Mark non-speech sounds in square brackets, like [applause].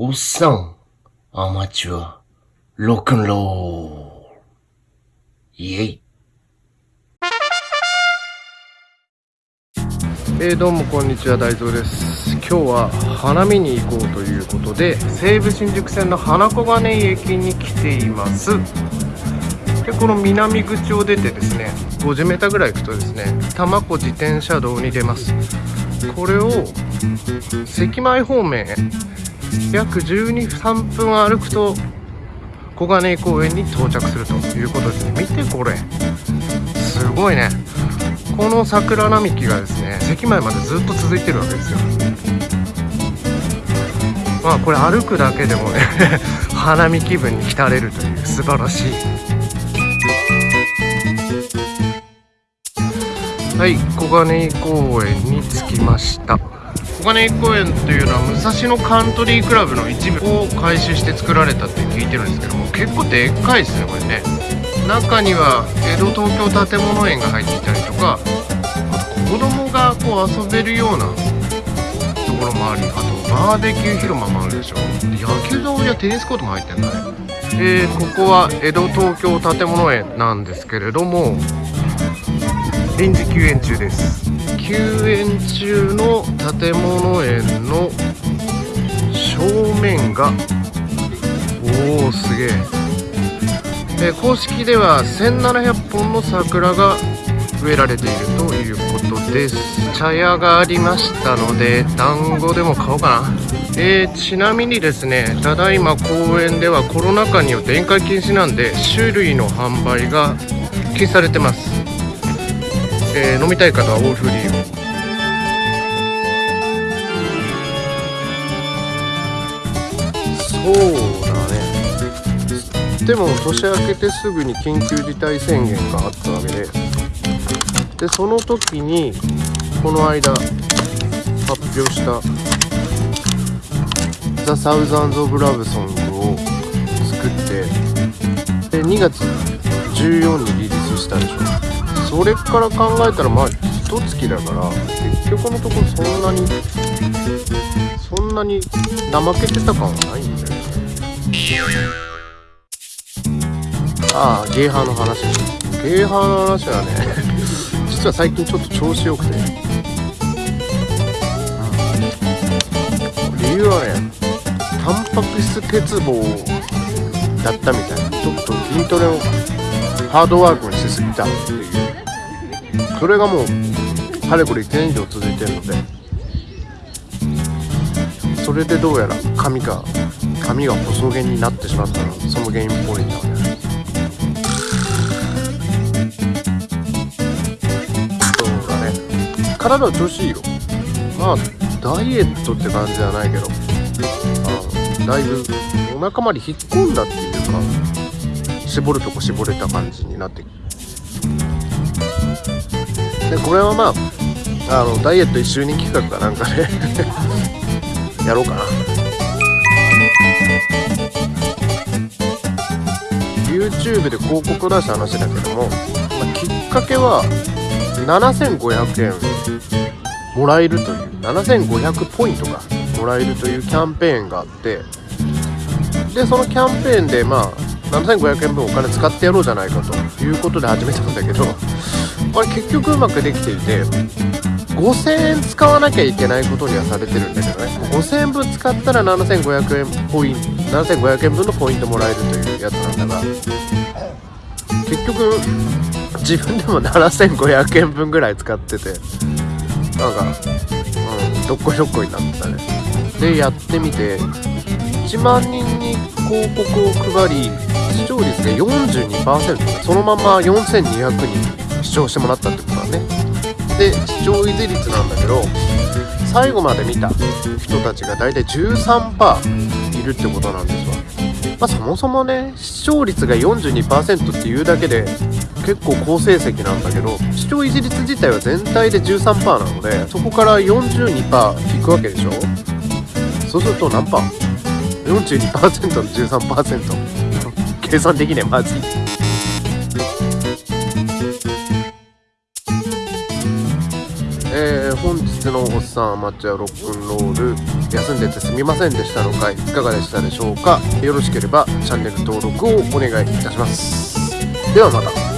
おっさん、アマチュア、ロックンロール。イェイ。えー、どうもこんにちは大蔵です今日は花見に行こうということで西武新宿線の花小金井駅に来ていますでこの南口を出てですね 50m ぐらい行くとですね多摩湖自転車道に出ますこれを関前方面へ約123分歩くと小金井公園に到着するということですね見てこれ。すごいね。この桜並木がですね関前までずっと続いてるわけですよ。まあこれ歩くだけでもね [laughs] 花見気分に浸れるという素晴らしい。はい小金井公園に着きました。小金井公園というのは武蔵野カントリークラブの一部を改修して作られたって聞いてるんですけども結構でっかいですねこれね。中には江戸東京建物園が入っていたりとかあと子供がこう遊べるようなところもありあとバーベキュー広間もあるでしょ。野球場やテニスコートも入ってんだね。えー、ここは江戸東京建物園なんですけれども臨時休園中です。休園中の建物園の正面がおおすげえ。え公式では1700本の桜が植えられているということです。茶屋がありましたので団子でも買おうかな。えー、ちなみにですねただいま公園ではコロナ禍によって宴会禁止なんで種類の販売が禁止されてます、えー、飲みたい方はオールフリーを。そうだね。でも年明けてすぐに緊急事態宣言があったわけで。でその時にこの間発表した「ザ・サウザンズ・オブ・ラブソング」を作ってで2月14にリリースしたでしょ。それから考えたらまあ一月だから結局のところそんなにそんなに怠けてた感はないんだよね。ああゲーハーの話ゲーハーの話はね [laughs] 実は最近ちょっと調子よくて。理由はねタンパク質欠乏だったみたいな。ちょっと筋トレをハードワークにしすぎたっていう。それがもうかれこれ1年以上続いてるので。それでどうやら髪が髪が細毛になってしまったのその原因っぽいんだね。そうだね。体は調子いいよ。まあダイエットって感じじゃないけど。あだいぶお腹まで引っ込んだっていうか絞るとこ絞れた感じになって。でこれはまああのダイエット1周年企画かなんかで [laughs] やろうかな。YouTube で広告出した話だけども、まあ、きっかけは7500円もらえるという7500ポイントがもらえるというキャンペーンがあってでそのキャンペーンでまあ7500円分お金使ってやろうじゃないかということで始めたんだけどこれ結局うまくできていて5000円使わなきゃいけないことにはされてるんだけどね。5000円分使ったら7500円ポイント7500円分のポイントもらえるというやつなんだが結局自分でも7500円分ぐらい使っててなんかうんどっこいどっこいになってたね。でやってみて1万人に広告を配り視聴率が42%そのまま4200人。視聴してもらったってことだね。で視聴維持率なんだけど最後まで見た人たちが大体13%いるってことなんですわ。まあそもそもね視聴率が42%っていうだけで結構好成績なんだけど視聴維持率自体は全体で13%なのでそこから42%いくわけでしょ。そうすると何パー ?42% の13% [laughs] 計算できねえ。まずい。のおっさんアマチュアロックンロール休んでてすみませんでしたの回いかがでしたでしょうか？よろしければチャンネル登録をお願いいたします。ではまた。